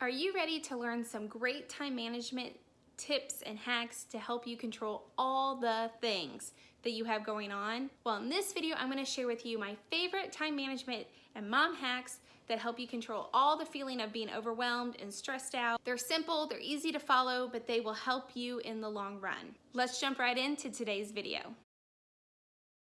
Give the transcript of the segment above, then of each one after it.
Are you ready to learn some great time management tips and hacks to help you control all the things that you have going on? Well, in this video, I'm gonna share with you my favorite time management and mom hacks that help you control all the feeling of being overwhelmed and stressed out. They're simple, they're easy to follow, but they will help you in the long run. Let's jump right into today's video.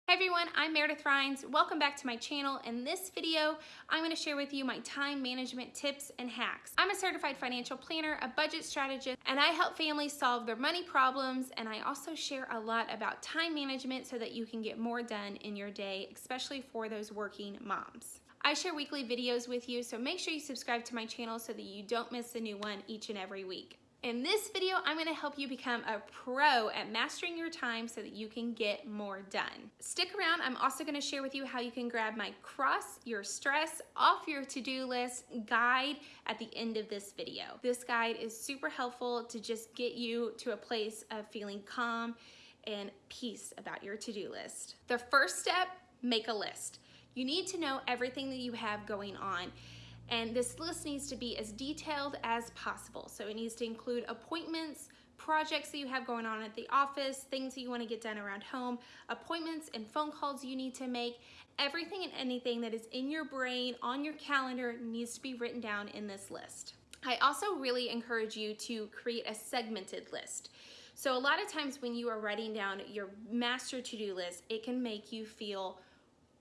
Hey everyone, I'm Meredith Rhines. Welcome back to my channel. In this video, I'm gonna share with you my time management tips and hacks. I'm a certified financial planner, a budget strategist, and I help families solve their money problems, and I also share a lot about time management so that you can get more done in your day, especially for those working moms. I share weekly videos with you, so make sure you subscribe to my channel so that you don't miss a new one each and every week. In this video, I'm gonna help you become a pro at mastering your time so that you can get more done. Stick around, I'm also gonna share with you how you can grab my cross your stress off your to-do list guide at the end of this video. This guide is super helpful to just get you to a place of feeling calm and peace about your to-do list. The first step, make a list. You need to know everything that you have going on. And this list needs to be as detailed as possible. So it needs to include appointments, projects that you have going on at the office, things that you want to get done around home, appointments and phone calls you need to make. Everything and anything that is in your brain, on your calendar, needs to be written down in this list. I also really encourage you to create a segmented list. So a lot of times when you are writing down your master to-do list, it can make you feel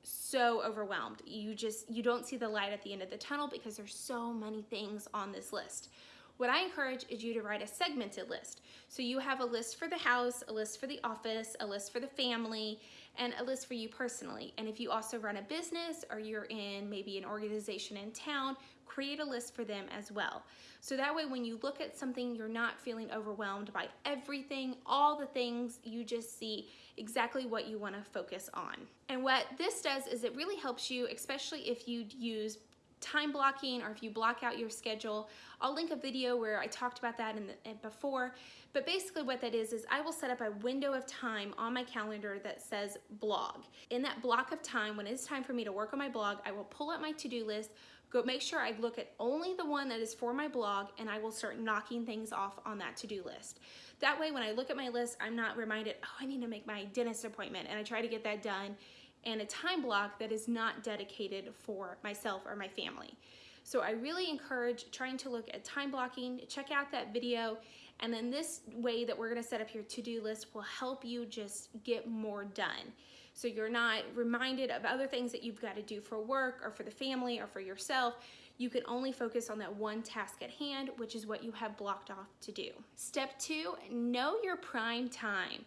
so overwhelmed. You just, you don't see the light at the end of the tunnel because there's so many things on this list. What I encourage is you to write a segmented list. So you have a list for the house, a list for the office, a list for the family, and a list for you personally. And if you also run a business or you're in maybe an organization in town, create a list for them as well. So that way when you look at something, you're not feeling overwhelmed by everything, all the things, you just see exactly what you wanna focus on. And what this does is it really helps you, especially if you use time blocking or if you block out your schedule. I'll link a video where I talked about that in the, eh, before, but basically what that is, is I will set up a window of time on my calendar that says blog. In that block of time, when it's time for me to work on my blog, I will pull up my to-do list, go make sure I look at only the one that is for my blog and I will start knocking things off on that to-do list. That way when I look at my list, I'm not reminded, oh, I need to make my dentist appointment and I try to get that done and a time block that is not dedicated for myself or my family. So I really encourage trying to look at time blocking, check out that video, and then this way that we're gonna set up your to-do list will help you just get more done. So you're not reminded of other things that you've gotta do for work or for the family or for yourself. You can only focus on that one task at hand, which is what you have blocked off to do. Step two, know your prime time.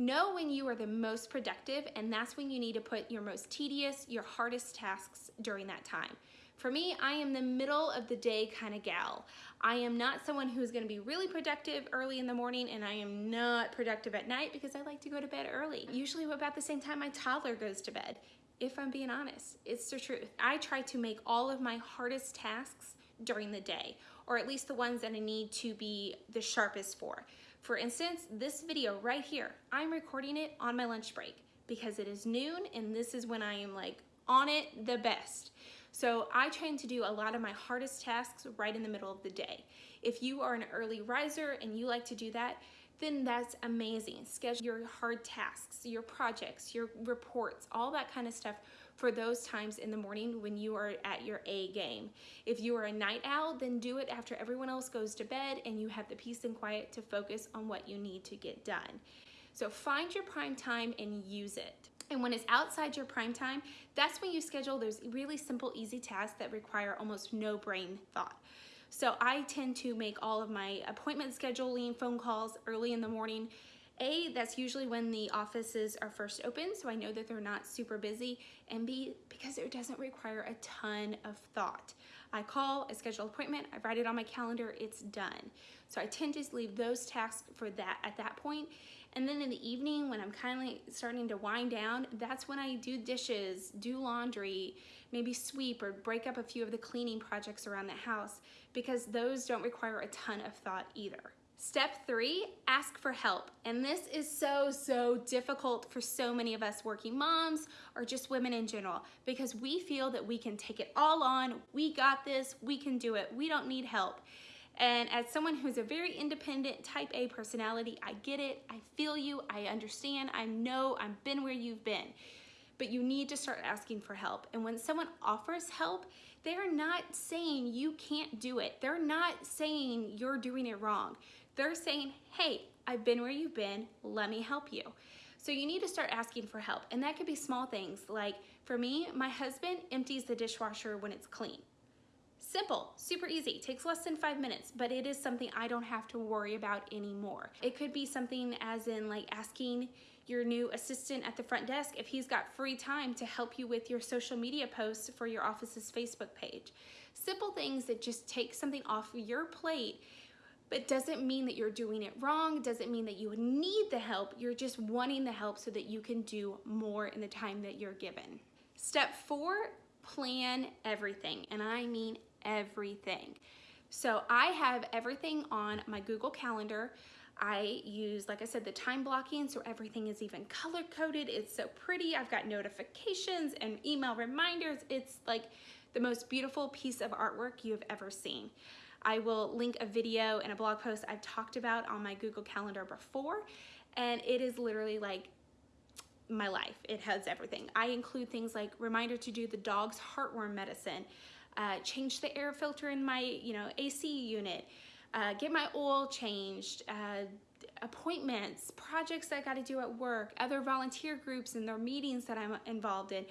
Know when you are the most productive, and that's when you need to put your most tedious, your hardest tasks during that time. For me, I am the middle of the day kind of gal. I am not someone who's gonna be really productive early in the morning and I am not productive at night because I like to go to bed early. Usually about the same time my toddler goes to bed. If I'm being honest, it's the truth. I try to make all of my hardest tasks during the day, or at least the ones that I need to be the sharpest for. For instance, this video right here, I'm recording it on my lunch break because it is noon and this is when I am like on it the best. So I try to do a lot of my hardest tasks right in the middle of the day. If you are an early riser and you like to do that, then that's amazing. Schedule your hard tasks, your projects, your reports, all that kind of stuff for those times in the morning when you are at your A game. If you are a night owl, then do it after everyone else goes to bed and you have the peace and quiet to focus on what you need to get done. So find your prime time and use it. And when it's outside your prime time, that's when you schedule those really simple, easy tasks that require almost no brain thought. So I tend to make all of my appointment scheduling phone calls early in the morning a, that's usually when the offices are first open, so I know that they're not super busy, and B, because it doesn't require a ton of thought. I call, I schedule an appointment, I write it on my calendar, it's done. So I tend to leave those tasks for that at that point. And then in the evening, when I'm kind of starting to wind down, that's when I do dishes, do laundry, maybe sweep or break up a few of the cleaning projects around the house because those don't require a ton of thought either. Step three, ask for help. And this is so, so difficult for so many of us working moms or just women in general because we feel that we can take it all on. We got this, we can do it, we don't need help. And as someone who's a very independent type A personality, I get it, I feel you, I understand, I know, I've been where you've been. But you need to start asking for help. And when someone offers help, they're not saying you can't do it. They're not saying you're doing it wrong. They're saying, hey, I've been where you've been, let me help you. So you need to start asking for help. And that could be small things like for me, my husband empties the dishwasher when it's clean. Simple, super easy, takes less than five minutes, but it is something I don't have to worry about anymore. It could be something as in like asking your new assistant at the front desk if he's got free time to help you with your social media posts for your office's Facebook page. Simple things that just take something off your plate but doesn't mean that you're doing it wrong, doesn't mean that you need the help, you're just wanting the help so that you can do more in the time that you're given. Step four, plan everything, and I mean everything. So I have everything on my Google Calendar. I use, like I said, the time blocking, so everything is even color coded. It's so pretty. I've got notifications and email reminders. It's like the most beautiful piece of artwork you have ever seen. I will link a video and a blog post I've talked about on my Google Calendar before, and it is literally like my life. It has everything. I include things like reminder to do the dog's heartworm medicine, uh, change the air filter in my you know AC unit, uh, get my oil changed, uh, appointments, projects I got to do at work, other volunteer groups and their meetings that I'm involved in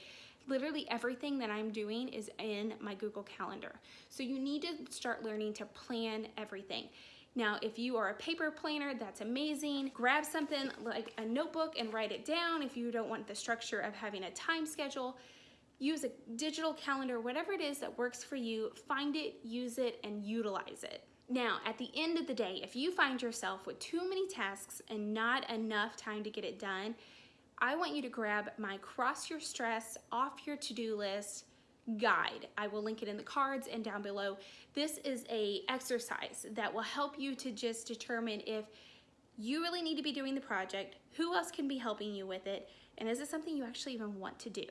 literally everything that I'm doing is in my Google Calendar. So you need to start learning to plan everything. Now, if you are a paper planner, that's amazing. Grab something like a notebook and write it down if you don't want the structure of having a time schedule. Use a digital calendar, whatever it is that works for you, find it, use it, and utilize it. Now, at the end of the day, if you find yourself with too many tasks and not enough time to get it done, I want you to grab my Cross Your Stress Off Your To-Do List guide. I will link it in the cards and down below. This is a exercise that will help you to just determine if you really need to be doing the project, who else can be helping you with it, and is it something you actually even want to do?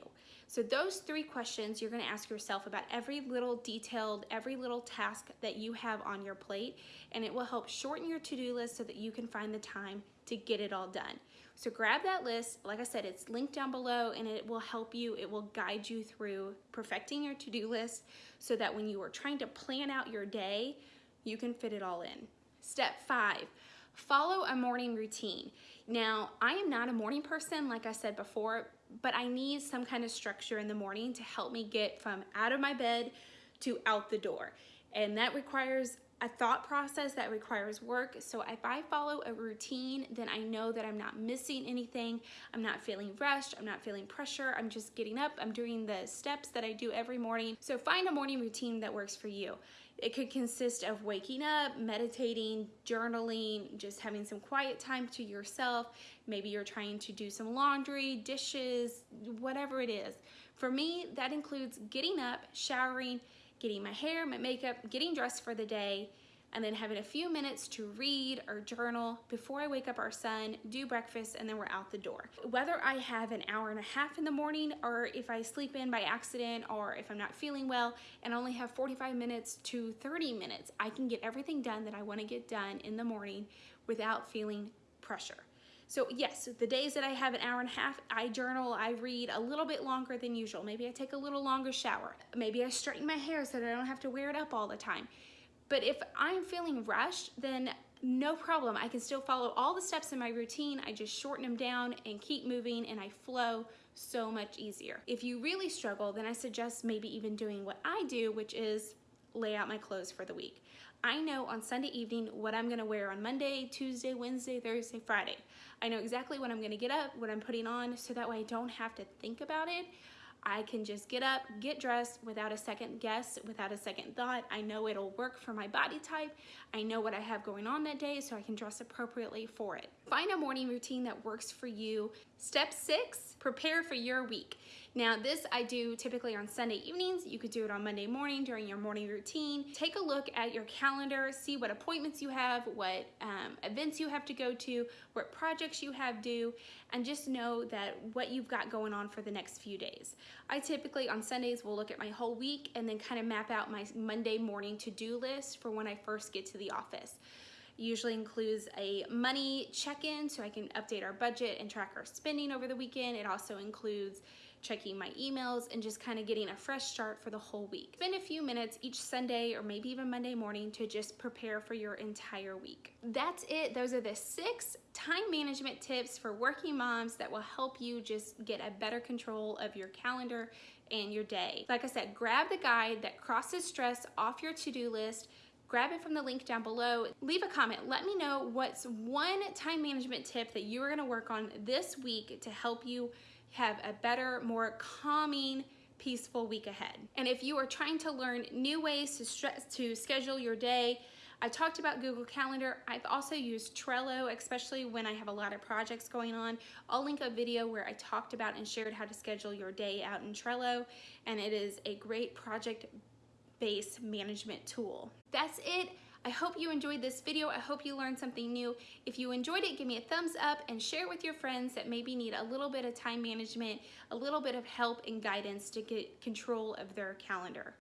So those three questions you're gonna ask yourself about every little detailed, every little task that you have on your plate, and it will help shorten your to-do list so that you can find the time to get it all done. So grab that list. Like I said, it's linked down below and it will help you, it will guide you through perfecting your to-do list so that when you are trying to plan out your day, you can fit it all in. Step five, follow a morning routine. Now, I am not a morning person, like I said before, but I need some kind of structure in the morning to help me get from out of my bed to out the door. And that requires a thought process that requires work. So if I follow a routine, then I know that I'm not missing anything. I'm not feeling rushed. I'm not feeling pressure. I'm just getting up. I'm doing the steps that I do every morning. So find a morning routine that works for you. It could consist of waking up, meditating, journaling, just having some quiet time to yourself. Maybe you're trying to do some laundry, dishes, whatever it is. For me, that includes getting up, showering, getting my hair, my makeup, getting dressed for the day, and then having a few minutes to read or journal before I wake up our son, do breakfast, and then we're out the door. Whether I have an hour and a half in the morning or if I sleep in by accident or if I'm not feeling well and only have 45 minutes to 30 minutes, I can get everything done that I wanna get done in the morning without feeling pressure. So yes, the days that I have an hour and a half, I journal, I read a little bit longer than usual. Maybe I take a little longer shower. Maybe I straighten my hair so that I don't have to wear it up all the time. But if I'm feeling rushed, then no problem. I can still follow all the steps in my routine. I just shorten them down and keep moving and I flow so much easier. If you really struggle, then I suggest maybe even doing what I do, which is lay out my clothes for the week. I know on Sunday evening what I'm gonna wear on Monday, Tuesday, Wednesday, Thursday, Friday. I know exactly when I'm gonna get up, what I'm putting on, so that way I don't have to think about it. I can just get up, get dressed without a second guess, without a second thought. I know it'll work for my body type. I know what I have going on that day, so I can dress appropriately for it. Find a morning routine that works for you. Step six, prepare for your week. Now this I do typically on Sunday evenings. You could do it on Monday morning during your morning routine. Take a look at your calendar, see what appointments you have, what um, events you have to go to, what projects you have due, and just know that what you've got going on for the next few days. I typically on Sundays will look at my whole week and then kind of map out my Monday morning to-do list for when I first get to the office usually includes a money check-in so I can update our budget and track our spending over the weekend. It also includes checking my emails, and just kind of getting a fresh start for the whole week. Spend a few minutes each Sunday or maybe even Monday morning to just prepare for your entire week. That's it. Those are the six time management tips for working moms that will help you just get a better control of your calendar and your day. Like I said, grab the guide that crosses stress off your to-do list grab it from the link down below. Leave a comment. Let me know what's one time management tip that you are gonna work on this week to help you have a better, more calming, peaceful week ahead. And if you are trying to learn new ways to stress to schedule your day, I talked about Google Calendar. I've also used Trello, especially when I have a lot of projects going on. I'll link a video where I talked about and shared how to schedule your day out in Trello, and it is a great project-based management tool. That's it. I hope you enjoyed this video. I hope you learned something new. If you enjoyed it, give me a thumbs up and share it with your friends that maybe need a little bit of time management, a little bit of help and guidance to get control of their calendar.